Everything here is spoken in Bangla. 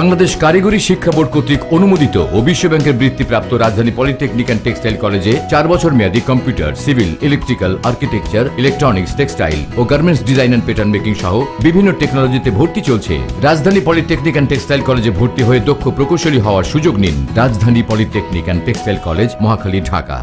বাংলাদেশ কারিগরি শিক্ষা বোর্ড কর্তৃক অনুমোদিত ও বিশ্ব ব্যাংকের বৃত্তিপ্রাপ্ত রাজধানী পলিটেকনিক অ্যান্ড টেক্সটাইল কলেজে চার বছর মেয়াদী computer, civil, electrical, architecture, electronics, textile O garments design and pattern making সহ বিভিন্ন টেকনোলজিতে ভর্তি চলছে। রাজধানী পলিটেকনিক অ্যান্ড টেক্সটাইল কলেজে ভর্তি হয়ে দক্ষ প্রকৌশলী হওয়ার সুযোগ নিন Rajdhani polytechnic and textile college, Mohakhali, Dhaka.